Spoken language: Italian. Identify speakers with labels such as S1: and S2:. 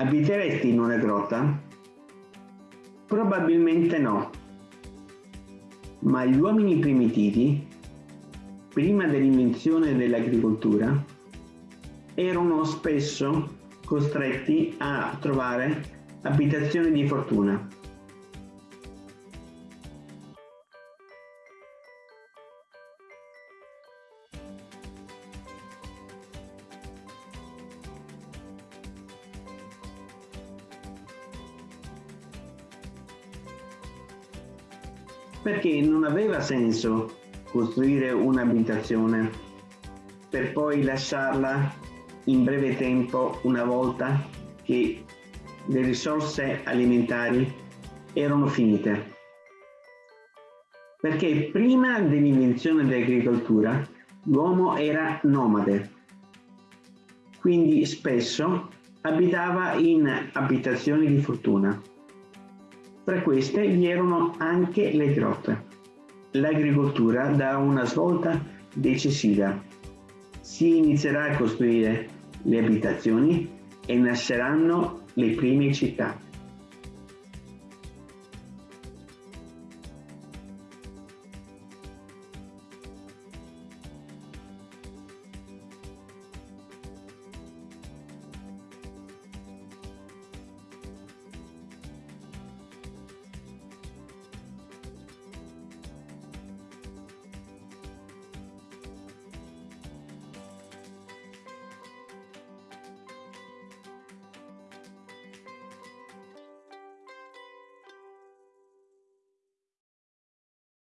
S1: Abiteresti in una grotta? Probabilmente no. Ma gli uomini primitivi, prima dell'invenzione dell'agricoltura, erano spesso costretti a trovare abitazioni di fortuna. Perché non aveva senso costruire un'abitazione per poi lasciarla in breve tempo una volta che le risorse alimentari erano finite. Perché prima dell'invenzione dell'agricoltura l'uomo era nomade, quindi spesso abitava in abitazioni di fortuna. Tra queste vi erano anche le grotte. L'agricoltura dà una svolta decisiva. Si inizierà a costruire le abitazioni e nasceranno le prime città.